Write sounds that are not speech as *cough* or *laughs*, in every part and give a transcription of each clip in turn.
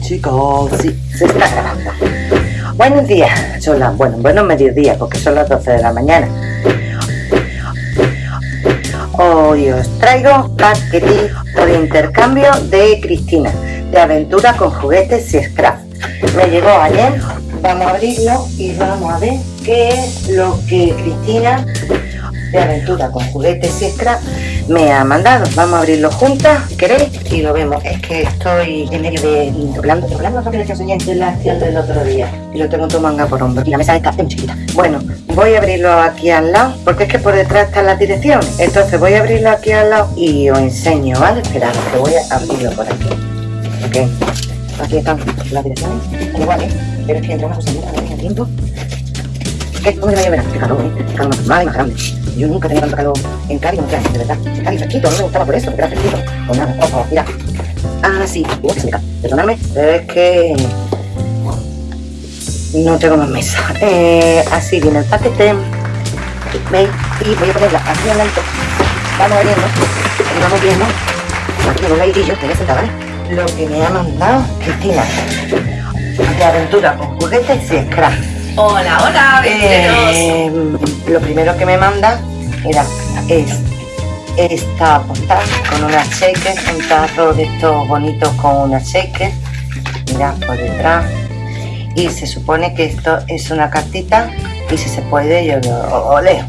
chicos, sí, se está grabando. Buenos días, son las, bueno, buenos mediodías, porque son las 12 de la mañana. Hoy os traigo paquetito de intercambio de Cristina, de aventura con juguetes y scrap. Me llegó ayer, vamos a abrirlo y vamos a ver qué es lo que Cristina de aventura con juguetes y scrap me ha mandado. Vamos a abrirlo juntas, ¿queréis? Y lo vemos. Es que estoy en medio de doblando, doblando lo que les enseñé de la acción del otro día. Y lo tengo tu manga por hombro. Y la mesa esta es muy chiquita. Bueno, voy a abrirlo aquí al lado, porque es que por detrás está la dirección. Entonces voy a abrirlo aquí al lado y os enseño, ¿vale? Esperad, que voy a abrirlo por aquí. Ok. Aquí están las direcciones. Igual, ¿eh? Pero es que entre una cosa y otra tiempo. ¿Qué? ¿Cómo se va a ver? Qué calor, ¿eh? Calor más más grande. Yo nunca tenía tanto calor en Cádiz como este de verdad. Cádiz fresquito, a mí me gustaba por eso, porque era fresquito. Pues nada, ojo, mira. Ah, sí, que se me cae. Perdonadme, es que no tengo más mesa. *laughs* Eh, así viene el paquete. ¿Veis? Y voy a ponerla aquí lado. Vamos abriendo y vamos viendo aquí en un ladillo, te voy a sentar, ¿vale? Lo que me ha mandado Cristina de aventura con juguetes y scrap. Hola, hola. Eh, lo primero que me manda era es esta postal con una shaker, un tarro de estos bonitos con una shaker, mira por detrás, y se supone que esto es una cartita y si se puede yo lo leo.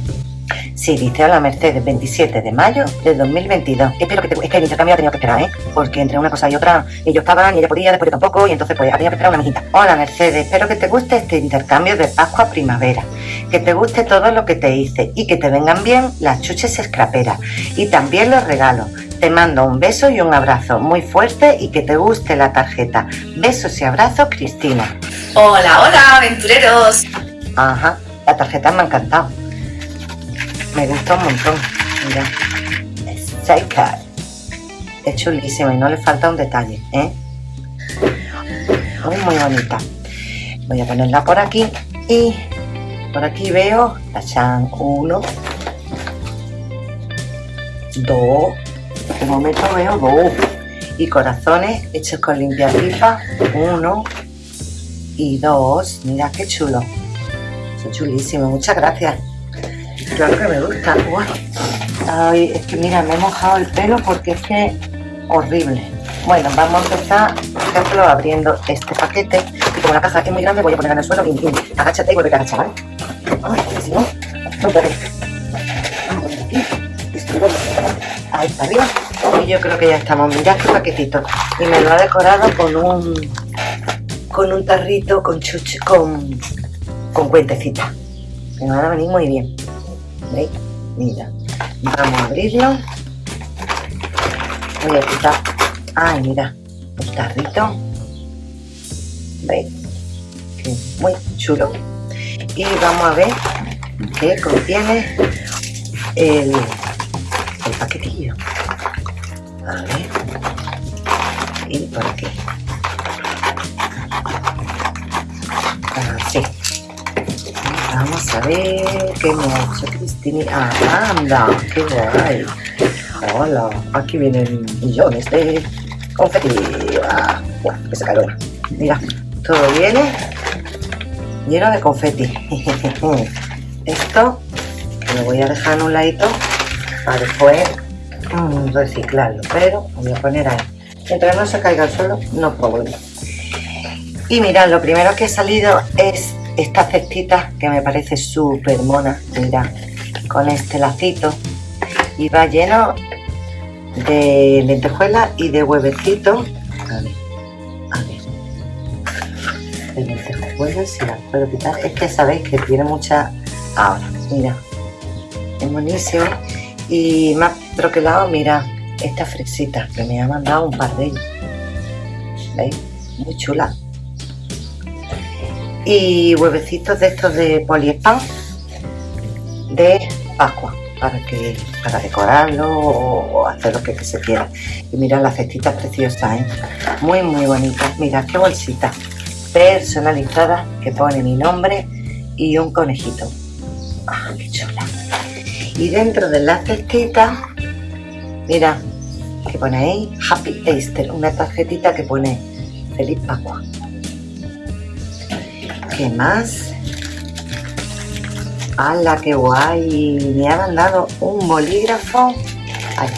Sí, dice a la Mercedes, 27 de mayo del 2022. Espero que te... Es que el intercambio ha tenido que esperar, ¿eh? Porque entre una cosa y otra, ellos estaban y ella podía, después yo tampoco, y entonces pues ha tenido que esperar una mijita. Hola Mercedes, espero que te guste este intercambio de Pascua Primavera. Que te guste todo lo que te hice y que te vengan bien las chuches escraperas. Y también los regalos. Te mando un beso y un abrazo muy fuerte y que te guste la tarjeta. Besos y abrazos, Cristina. Hola, hola, aventureros. Ajá, la tarjeta me ha encantado. Me gusta un montón. Mira. Shaker. Es chulísima y no le falta un detalle, ¿eh? Muy, bonita. Voy a ponerla por aquí y por aquí veo tachan uno, dos, de momento veo dos y corazones hechos con limpiapipa, uno y dos. Mira qué chulo. Son chulísimos, muchas gracias. Claro que me gusta. Ay, es que mira, me he mojado el pelo porque es que horrible. Bueno, vamos a empezar, por ejemplo, abriendo este paquete. Y como la caja es muy grande, voy a ponerla en el suelo. Agáchate y vuelve a agachar, ¿vale? Ay, si no, no. Distribuimos. Ahí está arriba. Y yo creo que ya estamos. Mirad qué paquetito. Y me lo ha decorado con un con un tarrito con chuche, con, con cuentecita. Me van a venir muy bien. Mira. Vamos a abrirlo. Voy a quitar. Ay, mira. El tarrito. ¿Veis? Muy chulo. Y vamos a ver qué contiene el, paquetillo. A ver. Y por aquí. Así. Vamos a ver qué ha hecho Ah, anda, qué guay. Hola, aquí vienen millones de confeti. Ah, cae una. Mira, todo viene lleno de confeti. *laughs* Esto lo voy a dejar en un ladito para después mm, reciclarlo, pero lo voy a poner ahí. Mientras no se caiga al suelo, no problema. Y mirad, lo primero que ha salido es esta cestita que me parece súper mona, mirad, con este lacito y va lleno de lentejuelas y de huevecitos. A ver, a ver. De lentejuelas, si las puedo quitar. Es que sabéis que tiene mucha. Ahora, mira, es buenísimo. Y más troquelado, mira, esta fresita que me ha mandado un par de ellos. ¿Veis? Muy chula y huevecitos de estos de poliespan de Pascua para que para decorarlo o, hacer lo que, se quiera y mira las cestitas preciosas ¿eh? muy muy bonitas mira qué bolsita personalizada que pone mi nombre y un conejito ah, qué chula y dentro de la cestita mira que pone ahí Happy Easter una tarjetita que pone Feliz Pascua. ¿Qué más? ¡Hala, qué guay! Me ha mandado un bolígrafo. Ay.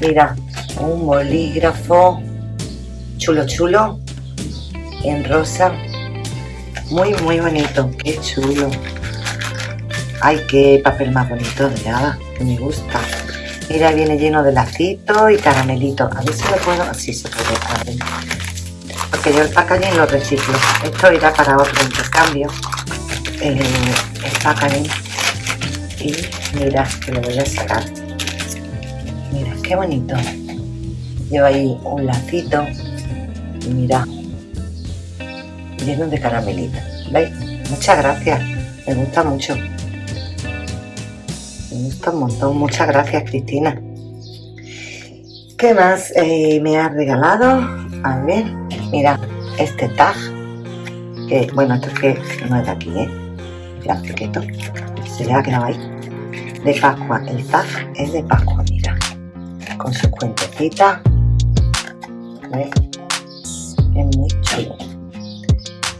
Mira, un bolígrafo chulo, chulo. En rosa. Muy, muy bonito. Qué chulo. Ay, qué papel más bonito de. Que me gusta. Mira, viene lleno de lacito y caramelito. A ver si lo puedo... Así se puede abrir. Porque yo el packaging lo reciclo. Esto irá para otro intercambio. Eh, Y mira, que lo voy a sacar. Mira, qué bonito. Lleva ahí un lacito. Y mira. Lleno de caramelito. ¿Veis? Muchas gracias. Me gusta mucho. Me gusta un montón. Muchas gracias, Cristina. ¿Qué más eh, me has regalado? A ver, mira, este tag. Que, bueno, esto es que no es de aquí, ¿eh? Plastiquito. Se le ha quedado ahí. De Pascua. El tag es de Pascua, mira. Con sus cuentecitas. ¿Ves? Es muy chulo.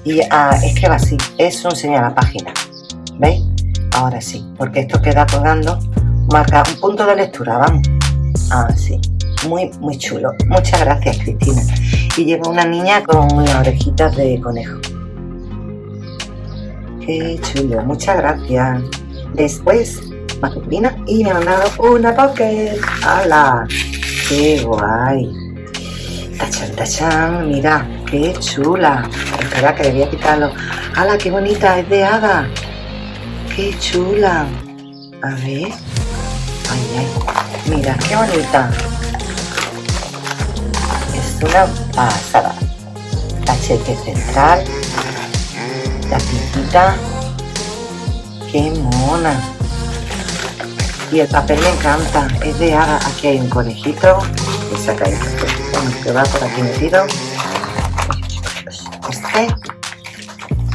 Y ah, es que va así. Es un señal a página. ¿Veis? Ahora sí, porque esto queda colgando, marca un punto de lectura, vamos. Así, ah, muy, muy chulo. Muchas gracias, Cristina. Y lleva una niña con unas orejitas de conejo. Qué chulo, muchas gracias. Después, masculina y me ha mandado una pocket. ¡Hala! ¡Qué guay! Tachan, tachan, mira, qué chula. Espera que debía quitarlo. ¡Hala, qué bonita! Es de hada qué chula. A ver. Ay, ay. Mira, qué bonita. Es una pasada. Cachete central. La pintita. Qué mona. Y el papel me encanta. Es de haga. Aquí hay un conejito. Que saca esto. que va por aquí metido. Este.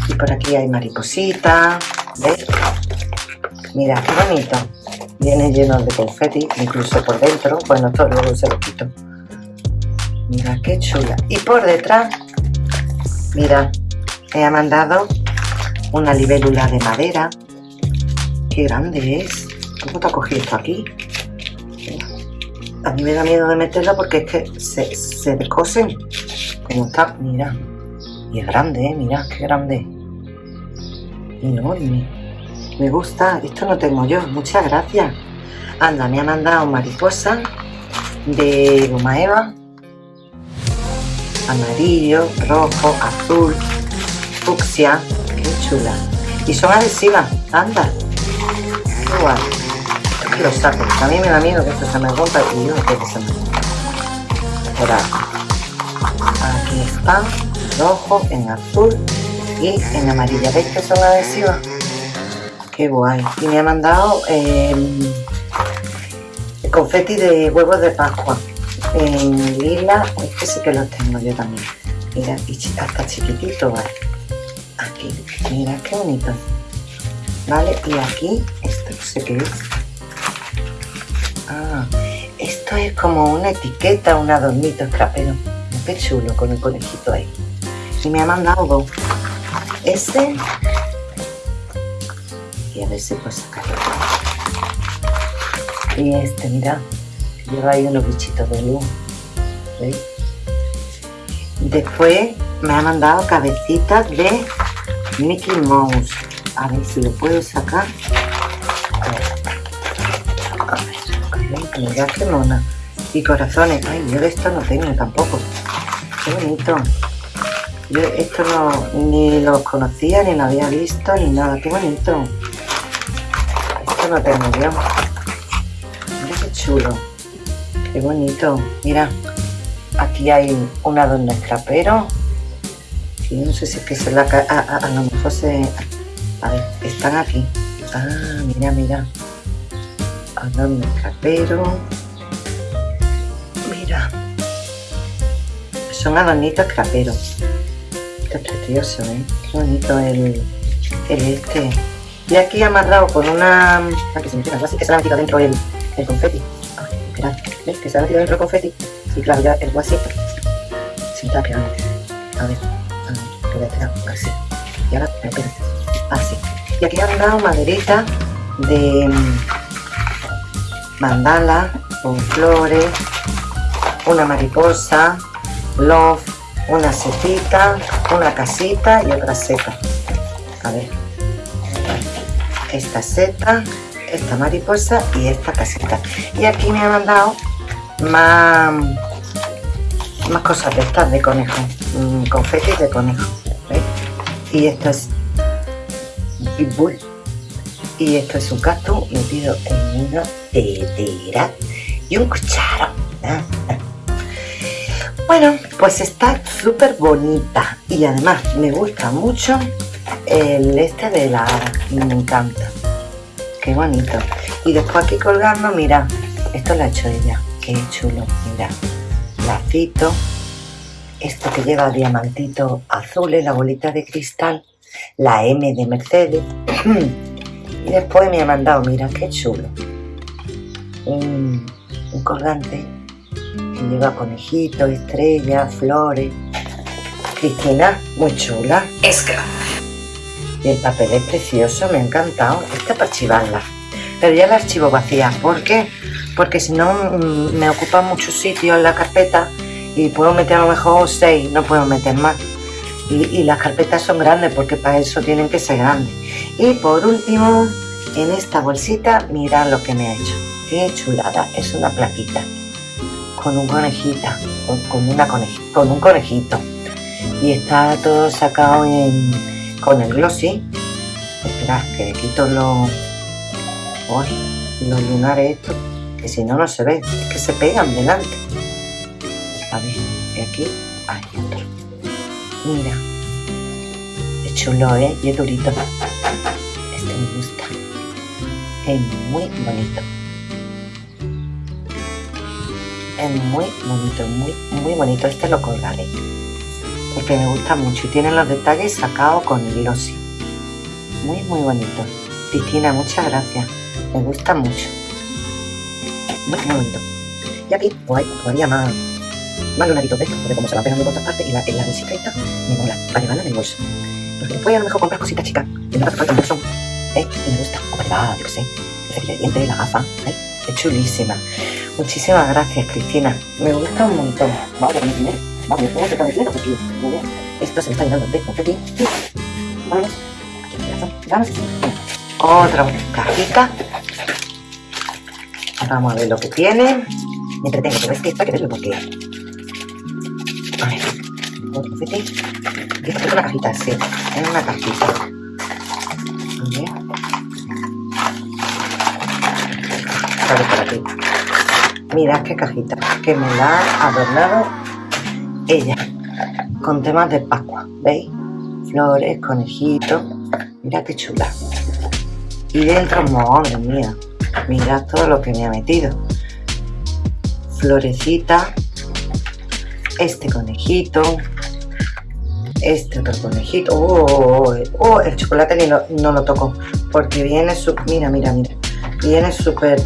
Y por aquí hay mariposita. ¿Ves? Mira, qué bonito. Viene lleno de confeti, incluso por dentro. Bueno, todo luego se lo quito. Mira, qué chula. Y por detrás, mira, me ha mandado una libélula de madera. Qué grande es. ¿Cómo te ha cogido esto aquí? A mí me da miedo de meterla porque es que se, se descosen. Como está, mira. Y es grande, ¿eh? Mira, qué grande. Enorme. Me gusta, esto no tengo yo, muchas gracias. Anda, me ha mandado mariposa de goma eva. Amarillo, rojo, azul, fucsia. Qué chula. Y son adhesivas, anda. Guay. Es que lo saco. A mí me da miedo que esto se me rompa y yo no que se me rompa. Por aquí está, rojo, en azul y en amarilla. ¿Veis que son adhesivas? Qué guay. Y me ha mandado eh, confeti de huevos de Pascua. En lila, este sí que los tengo yo también. Mira, y hasta chiquitito, ¿vale? Aquí, mira qué bonito. ¿Vale? Y aquí, esto no sé qué es. Ah, esto es como una etiqueta, un adornito escrapero. Qué chulo con el conejito ahí. Y me ha mandado Este y a ver si puedo sacarlo. Y este, mira, lleva ahí unos bichitos de luz. ¿Veis? Después me ha mandado cabecitas de Mickey Mouse. A ver si lo puedo sacar. A ver, qué mona. Y corazones. Ay, yo de esto no tengo tampoco. Qué bonito. Yo esto no, ni los conocía, ni lo había visto, ni nada. Qué bonito no tengo yo. Mira qué chulo. Qué bonito. Mira, aquí hay un adorno escrapero. No sé si es que se la... A, a, lo mejor se... A ver, están aquí. Ah, mira, mira. Adorno escrapero. Mira. Son adornitos escraperos. Esto es precioso, ¿eh? Qué bonito el, el este. Y aquí amarrado con una... Ah, que se me así que se le ha metido dentro el, el confeti. Que se ha metido dentro el confeti. Y claro, ya el guasito A ver, a ver, Y ahora, así. Y aquí han dado maderita de mm, mandala con flores, una mariposa, love, una setita, una casita y otra seta. A ver, esta seta, esta mariposa y esta casita. Y aquí me ha mandado más, más cosas de estas de conejo, mm, confetis de conejo. Y esto es pitbull. Y esto es un cactus metido en una tetera y un cucharo. *laughs* Bueno, pues está súper bonita y además me gusta mucho el este de la me encanta. Qué bonito. Y después aquí colgando, mira, esto lo ha hecho ella. Qué chulo, mira. Lacito. Esto que lleva diamantito azul, la bolita de cristal. La M de Mercedes. *clears throat* y después me ha mandado, mira, qué chulo. Un, un colgante que lleva conejito, estrella, flores. Cristina, muy chula. Es que y el papel es precioso, me ha encantado. Esta para archivarla. Pero ya la archivo vacía. ¿Por qué? Porque si no mm, me ocupa mucho sitio en la carpeta y puedo meter a lo mejor seis, no puedo meter más. Y, las carpetas son grandes porque para eso tienen que ser grandes. Y por último, en esta bolsita, mirad lo que me ha hecho. Qué chulada, es una plaquita con un conejita, con, una con un conejito. Y está todo sacado en, con el glossy espera que le quito los los lunares estos que si no no se ve es que se pegan delante a ver y aquí hay otro mira es chulo eh y es durito este me gusta es muy bonito es muy bonito muy muy bonito este lo colgaré porque me gusta mucho y tiene los detalles sacados con glossy. Muy, muy bonito. Cristina, muchas gracias. Me gusta mucho. Muy, bonito. Y aquí, pues todavía más, más lunaritos de estos, porque como se van pegando por todas partes y la, la bolsita esta me mola para llevarla en el bolso. Porque después a lo mejor compras cositas chicas y no hace falta un bolsón. ¿eh? Y me gusta. O verdad, yo qué sé. El cepillo de dientes, la gafa. ¿eh? Es chulísima. Muchísimas gracias, Cristina. Me gusta un montón. Vamos a ver, Vamos, esto se porque esto se me está llenando de confeti. Vamos, aquí vamos, Otra cajita. Vamos a ver lo que tiene. Me entretengo, pero es que esto hay que verlo porque... Esto es una cajita, sí, es una cajita. Sale por. Mirad qué cajita, que me la ha adornado ella con temas de Pascua, ¿veis? Flores, conejitos, mira qué chula. Y dentro, madre mía, mira todo lo que me ha metido. Florecita, este conejito, este otro conejito. Oh, oh, oh, oh el chocolate ni no lo toco porque viene su, mira, mira, mira, viene súper,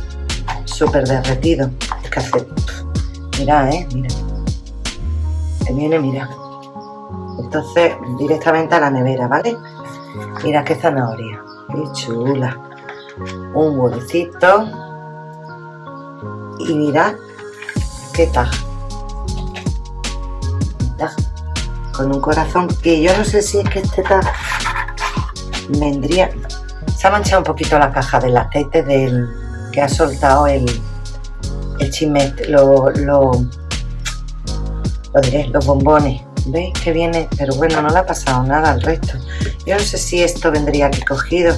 súper derretido. Que hace, mira, eh, mira viene, mira. Entonces, directamente a la nevera, ¿vale? Mira qué zanahoria. Qué chula. Un huevecito. Y mira qué taja. Con un corazón que yo no sé si es que este taja vendría... Se ha manchado un poquito la caja del aceite del que ha soltado el, el chimete, lo, lo lo diré, los bombones. ¿Veis que viene? Pero bueno, no le ha pasado nada al resto. Yo no sé si esto vendría aquí cogido.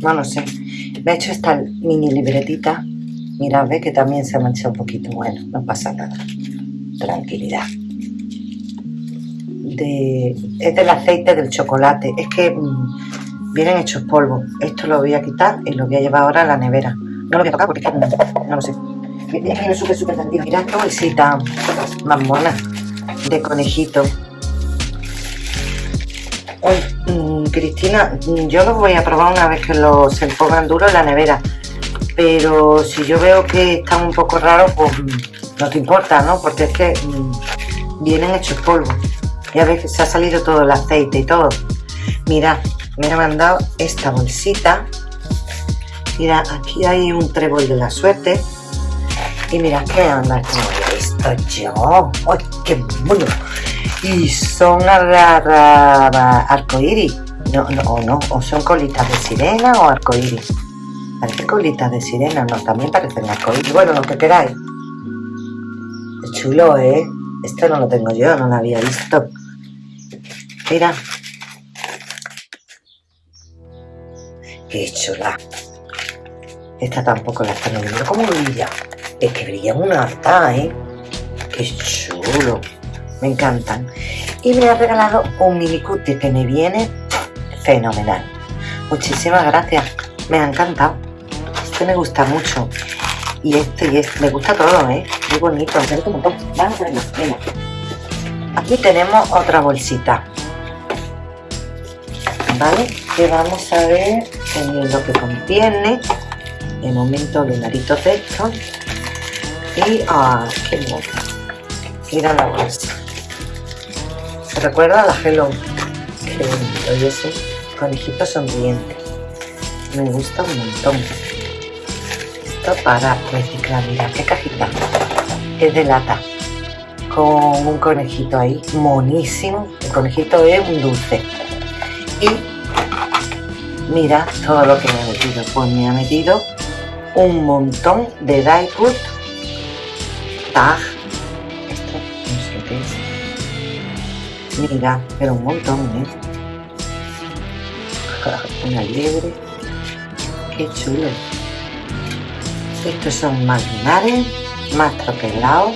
No lo sé. Me ha hecho esta mini libretita. Mirad, ve que también se ha manchado un poquito. Bueno, no pasa nada. Tranquilidad. Es del aceite del chocolate. Es que mm, vienen hechos polvo. Esto lo voy a quitar y lo voy a llevar ahora a la nevera. No lo voy a tocar porque que no, lo sé. Es que súper, súper tranquilo. Mirad qué bolsita más de conejito. Mm, Cristina, yo los voy a probar una vez que los se pongan duros en la nevera. Pero si yo veo que están un poco raros, pues mm, no te importa, ¿no? Porque es que mm, vienen hechos polvo. Ya que se ha salido todo el aceite y todo. Mira, me ha mandado esta bolsita. Mira, aquí hay un trébol de la suerte. Y mira, ¿qué anda? Como esto yo. ¡Ay, qué mono! Y son arcoíris. No, no, o no, o son colitas de sirena o arcoíris. Parece colitas de sirena, no, también parecen arcoíris. Bueno, lo que queráis. Es chulo, ¿eh? Esto no lo tengo yo, no lo había visto. Mira. Qué chula. Esta tampoco la están viendo. ¿Cómo brilla? Es que brilla una harta, ¿eh? Qué chulo. Me encantan. Y me ha regalado un mini cutie que me viene fenomenal. Muchísimas gracias. Me ha encantado. Este me gusta mucho. Y este y este. Me gusta todo, ¿eh? Muy bonito. Vamos. Venga. Aquí tenemos otra bolsita. ¿Vale? Que vamos a ver lo que contiene. De momento lunaritos de estos. Y, ah, qué mono. Mira la bolsa. ¿Se recuerda a la Hello? Qué bonito. Y ese conejito sonriente. Me gusta un montón. Esto para reciclar. Mira qué cajita. Es de lata. Con un conejito ahí. Monísimo. El conejito es un dulce. Y mira todo lo que me ha metido. Pues me ha metido un montón de die cut tag. Esto no sé qué es. Mira, pero un montón, ¿eh? *laughs* Una liebre. Qué chulo. Estos son más linares, más troquelados,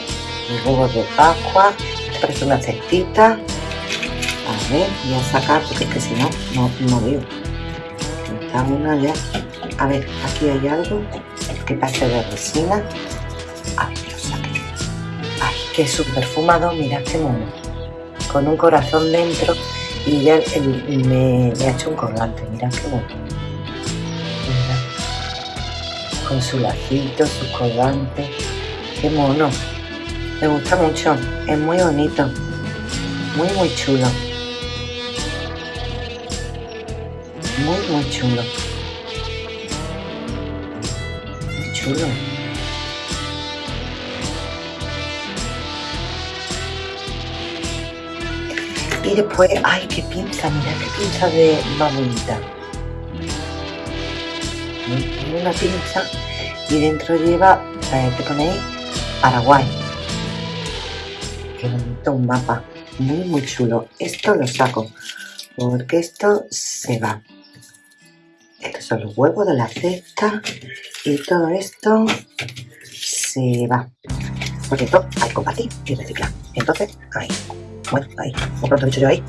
huevos de Pascua. Parece una cestita. A ver, voy a sacar porque es que si no, no, no veo. Está una ya. A ver, aquí hay algo que parece de resina. A ver, lo saqué. Ay, que es un perfumado, mirad qué mono. Con un corazón dentro y ya me, me, ha hecho un colgante, mirad qué mono. Con su lacito, su colgante. Qué mono. Me gusta mucho. Es muy bonito. Muy, muy chulo. Muy, muy chulo. Muy chulo. Y después, ay, qué pinza, mira qué pinza de más bonita. Una pinza y dentro lleva, eh, ¿qué ponéis? Paraguay. Qué bonito un mapa. Muy, muy chulo. Esto lo saco porque esto se va. Estos son los huevos de la cesta y todo esto se va. Porque esto hay que compartir y reciclar. Entonces, ahí. Bueno, ahí. Como pronto he dicho yo ahí.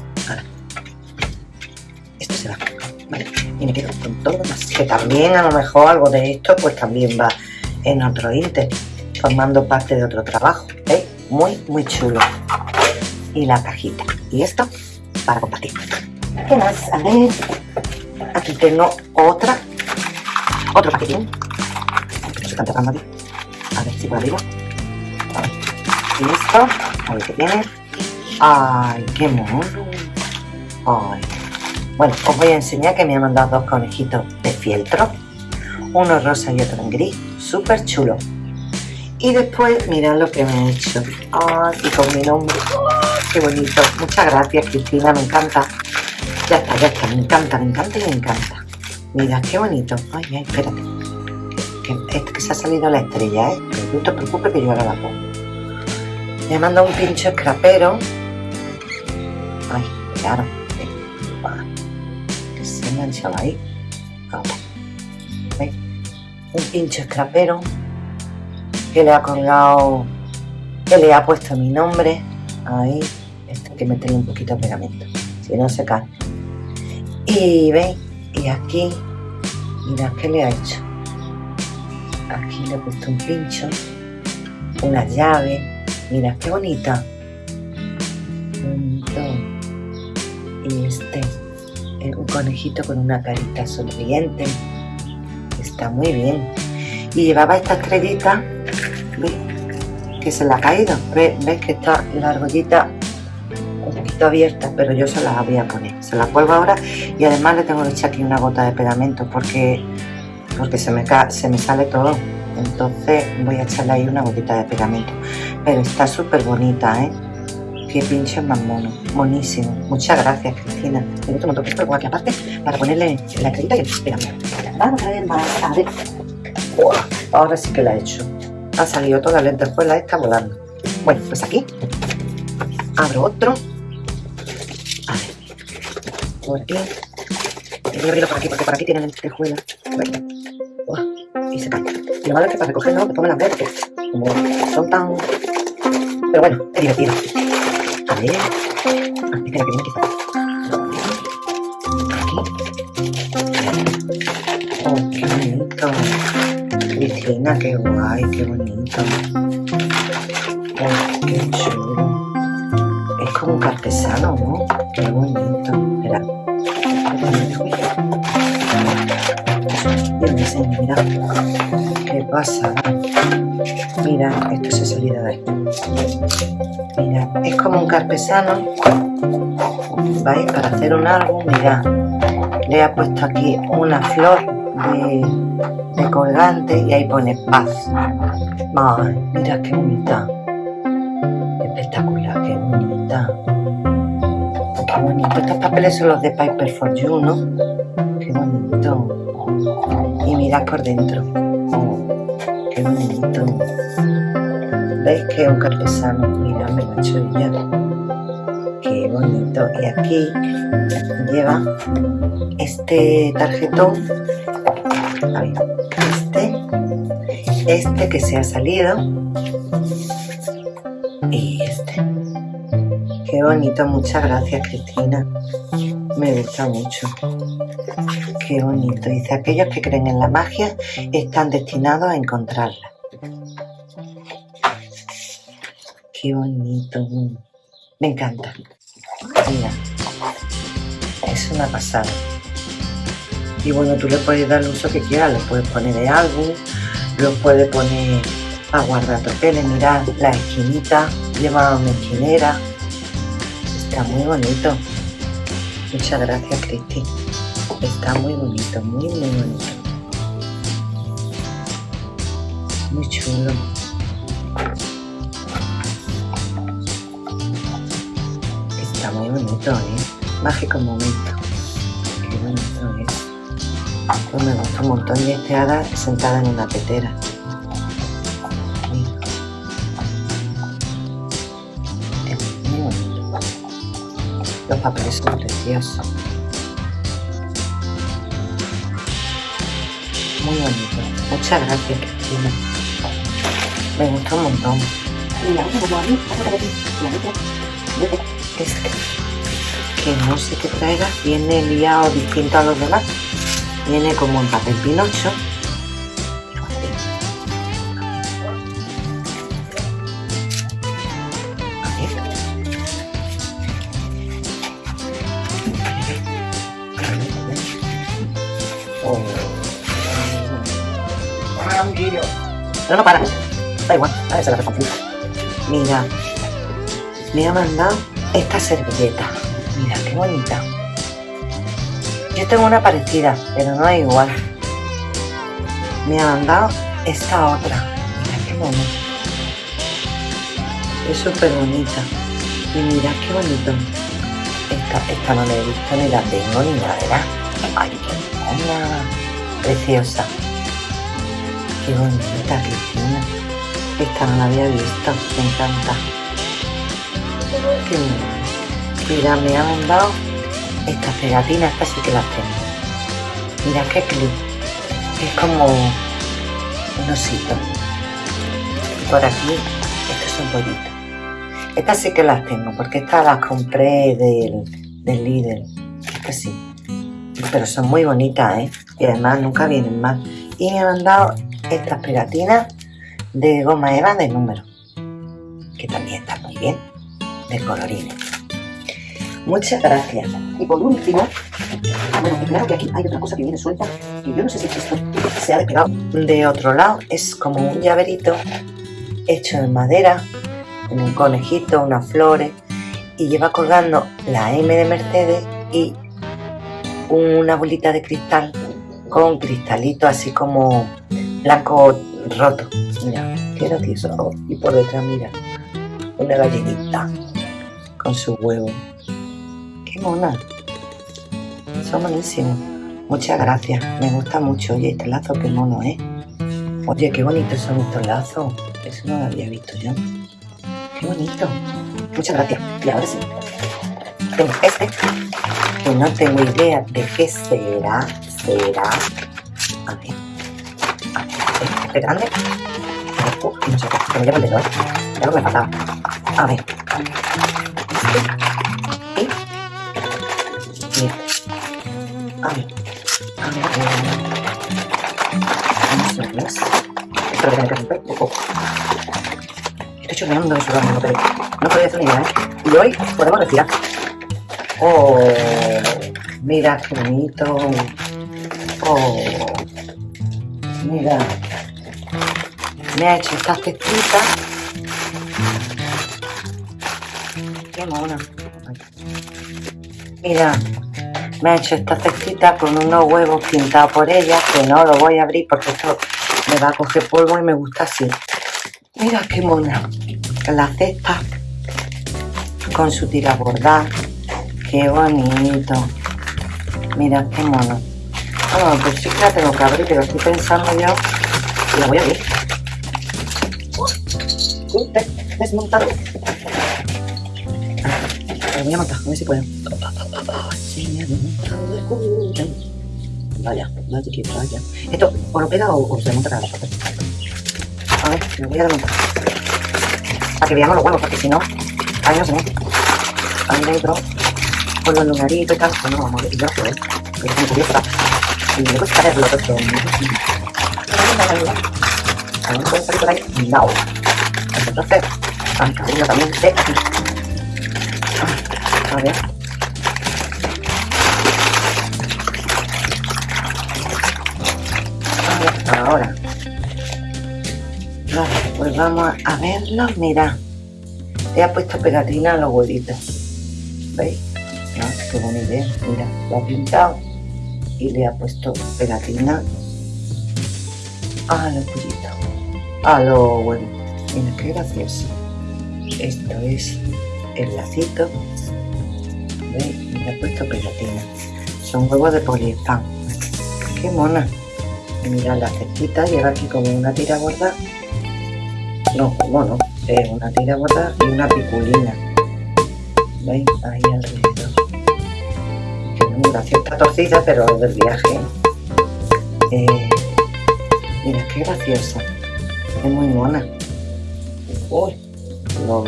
Esto se va. Vale. Y me quedo con todo más. Que también a lo mejor algo de esto pues también va en otro Inter. Formando parte de otro trabajo. ¿Veis? Muy, muy chulo. Y la cajita. Y esto para compartir. ¿Qué más? A ver. Aquí tengo otra. Otro paquetín. Se. A ver si por arriba. A esto. A ver qué tiene. ¡Ay, qué mono! ¡Ay! Bueno, os voy a enseñar que me ha mandado dos conejitos de fieltro. Uno rosa y otro en gris. Súper chulo. Y después, mirad lo que me ha hecho. ¡Ay! Y con mi nombre. ¡Ay, ¡Qué bonito! Muchas gracias, Cristina. Me encanta. Me encanta, me encanta y me encanta. Mira, qué bonito. Ay, ay, espérate. Que, es que se ha salido la estrella, ¿eh? No te preocupes que yo ahora la pongo. Me ha mandado un pincho escrapero. Ay, claro. Que se ha enganchado ahí. Ahora. Un pincho escrapero que le ha colgado, que le ha puesto mi nombre. Ahí. Esto hay que meterle un poquito de pegamento. Si no se cae. Y veis, y aquí, mirad qué le ha hecho. Aquí le he puesto un pincho, una llave. Mirad qué bonita. Bonito. Y este es un conejito con una carita sonriente. Está muy bien. Y llevaba esta estrellita, ¿veis? que se le ha caído. ¿Ves, que está la argollita abierta, pero yo se la voy a poner. Se la cuelgo ahora y además le tengo que echar aquí una gota de pegamento porque, porque se, me se me sale todo. Entonces voy a echarle ahí una gotita de pegamento. Pero está súper bonita, ¿eh? Qué pinche más mono. Monísimo. Muchas gracias, Cristina. Gusta un montón esto aquí aparte para ponerle la carita y el. Vamos a ver más. A ver. ahora sí que la he hecho. Ha salido toda la lentejuela esta volando. Bueno, pues aquí abro otro. Por aquí. Y voy a abrirlo por aquí porque por aquí tiene lentejuela. y se cae. Y lo malo es que para recogerlo me pongo las verdes. Como son tan... Pero bueno, es divertido. A ver. Ah. Aquí. Bonito. Cristina, qué guay, qué bonito. ¿Qué pasa? Mira, esto se ha salido de ahí. Mira, es como un carpesano. ¿Veis? Para hacer un álbum, mira. Le ha puesto aquí una flor de de colgante y ahí pone paz. Ay, mira qué bonita. Espectacular, qué bonita. Qué bonito. Estos papeles son los de Piper for You, ¿no? Qué bonito. Mirad por dentro. Oh, qué bonito. ¿Veis que es un carpesano? Mira, me lo. Qué bonito. Y aquí lleva este tarjetón. Ahí este que se ha salido y este. Qué bonito, muchas gracias Cristina. Me gusta mucho. Qué bonito. Dice, aquellos que creen en la magia están destinados a encontrarla. Qué bonito. Me encanta. Mira, es una pasada. Y bueno, tú le puedes dar el uso que quieras, le puedes poner de álbum, lo puede poner a guardar papeles, mirad la esquinita, lleva una esquinera, está muy bonito. Muchas gracias Cristi, está muy bonito, muy muy bonito. Muy chulo. Está muy bonito, ¿eh? Mágico momento. Qué bonito es. Pues me gusta un montón y este hada sentada en una bonito. Los papeles son preciosos. Muy bonito. Muchas gracias, Cristina. Me gusta un montón. Es que, que no sé qué traiga, viene liado distinto a los demás. Viene como en papel pinocho. No, no para. Da igual, a ver, se la recompensa. Mira, me ha mandado esta servilleta. Mira, qué bonita. Yo tengo una parecida, pero no es igual. Me ha mandado esta otra. Mira qué bonita. Es súper bonita. Y mira qué bonito. Esta, esta no la he visto ni la tengo ni nada. Ay, qué. Preciosa. Qué bonita, Cristina. Esta no la había visto. Me encanta. Mira, me ha mandado estas pegatinas, estas sí que las tengo. Mira qué clip. Es como un osito. Por aquí, estos son pollitos. Estas sí que las tengo, porque estas las compré del, del líder. Estas sí. Pero son muy bonitas, ¿eh? Y además nunca vienen mal. Y me han dado estas pegatinas de goma eva de número. Que también están muy bien. De colorines. Muchas gracias. Y por último, bueno, claro que aquí hay otra cosa que viene suelta, y yo no sé si esto se ha despegado. De otro lado es como un llaverito hecho en madera, en un conejito, unas flores, y lleva colgando la M de Mercedes y una bolita de cristal con cristalito así como blanco roto. Mira, qué gracioso. Y por detrás, mira, una gallinita con su huevo. Qué mona. Son buenísimos. Muchas gracias. Me gusta mucho. Oye, este lazo qué mono, ¿eh? Oye, qué bonitos son estos lazos. Eso no lo había visto yo. Qué bonito. Muchas gracias. Y ahora sí. Tengo este. Que no tengo idea de qué será. Será. Grande. No sé. Que me lleva el dedo, ¿eh? Ya lo que me faltaba. A ver. A ver. A ver. A. Esto lo tengo que romper. Estoy chorreando de sudor, no, no podía hacer ni idea, ¿eh? Y hoy podemos respirar. Oh, mira qué bonito. Oh, mira. Me ha hecho estas testitas. Qué mona. Mira, me ha hecho esta cestita con unos huevos pintados por ella, que no lo voy a abrir porque esto me va a coger polvo y me gusta así. Mira qué mona. La cesta con su tira bordada. Qué bonito. Mira qué mono. Ah, pues sí que la tengo que abrir, pero estoy pensando yo la voy a abrir. Uy, ve, desmontado. La voy a montar, a ver si puedo. Sí, me ha desmontado el culo. Vaya, vaya que vaya. Esto, o lo pega o, o se monta cada rato. A ver, me voy a desmontar. Para que veamos los huevos, porque si no, ahí no se monta. Ahí dentro, con los lunaritos y tal, pues no vamos a ver. Yo lo veo, que es muy curiosa. Y me gusta verlo. A ver, puede salir por ahí. No. Entonces, ahora. Vale, pues vamos a verlo. Mira, le ha puesto pegatina a los huevitos. ¿Veis? Qué buena idea. Mira, lo ha pintado y le ha puesto pegatina a los pollitos, a los huevos. Mira, qué gracioso. Esto es el lacito. ¿Veis? Le ha puesto pegatina. Son huevos de poliespan. Qué mona. Mira la cestita, lleva aquí como una tira gorda. No, como no. Es una tira gorda y una piculina. ¿Veis? Ahí alrededor. Que no, muy graciosa. Está torcida, pero es del viaje. Eh, mira, qué graciosa. Es muy mona. Uy, lo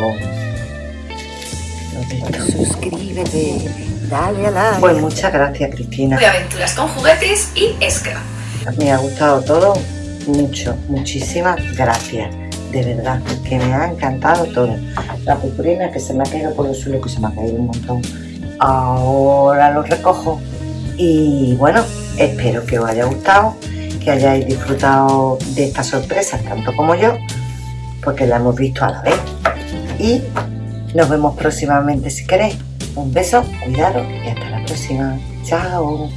Suscríbete, dale a like. Pues muchas gracias, Cristina. de aventuras con juguetes y scrap. Me ha gustado todo mucho, muchísimas gracias. De verdad, que me ha encantado todo. La purpurina que se me ha caído por el suelo, que se me ha caído un montón. Ahora lo recojo. Y bueno, espero que os haya gustado, que hayáis disfrutado de estas sorpresas tanto como yo, porque la hemos visto a la vez. Y nos vemos próximamente si queréis. Un beso, cuidado y hasta la próxima. Chao.